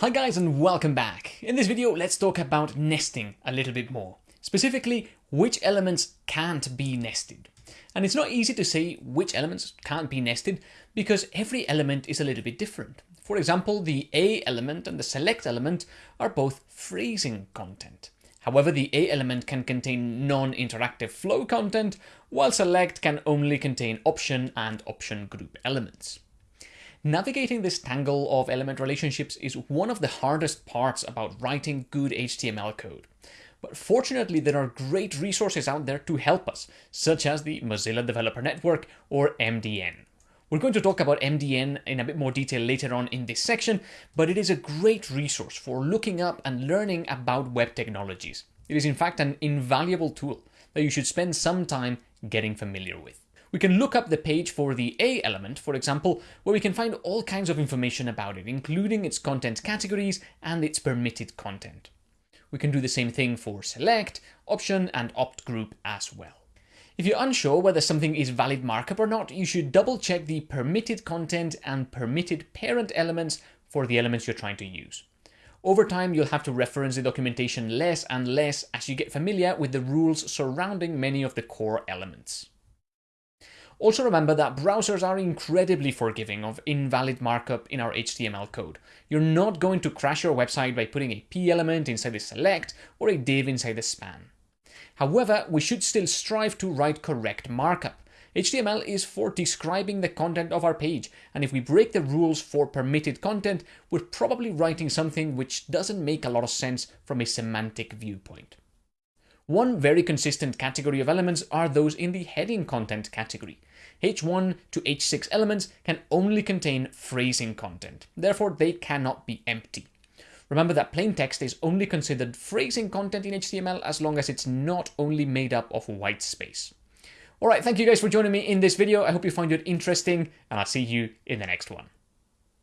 Hi guys and welcome back. In this video, let's talk about nesting a little bit more. Specifically, which elements can't be nested. And it's not easy to say which elements can't be nested because every element is a little bit different. For example, the A element and the select element are both phrasing content. However, the A element can contain non-interactive flow content, while select can only contain option and option group elements. Navigating this tangle of element relationships is one of the hardest parts about writing good HTML code. But fortunately, there are great resources out there to help us, such as the Mozilla Developer Network or MDN. We're going to talk about MDN in a bit more detail later on in this section, but it is a great resource for looking up and learning about web technologies. It is in fact an invaluable tool that you should spend some time getting familiar with. We can look up the page for the A element, for example, where we can find all kinds of information about it, including its content categories and its permitted content. We can do the same thing for select, option, and opt group as well. If you're unsure whether something is valid markup or not, you should double check the permitted content and permitted parent elements for the elements you're trying to use. Over time, you'll have to reference the documentation less and less as you get familiar with the rules surrounding many of the core elements. Also remember that browsers are incredibly forgiving of invalid markup in our HTML code. You're not going to crash your website by putting a p element inside the select or a div inside the span. However, we should still strive to write correct markup. HTML is for describing the content of our page, and if we break the rules for permitted content, we're probably writing something which doesn't make a lot of sense from a semantic viewpoint. One very consistent category of elements are those in the heading content category. H1 to H6 elements can only contain phrasing content, therefore they cannot be empty. Remember that plain text is only considered phrasing content in HTML as long as it's not only made up of white space. Alright, thank you guys for joining me in this video. I hope you find it interesting, and I'll see you in the next one.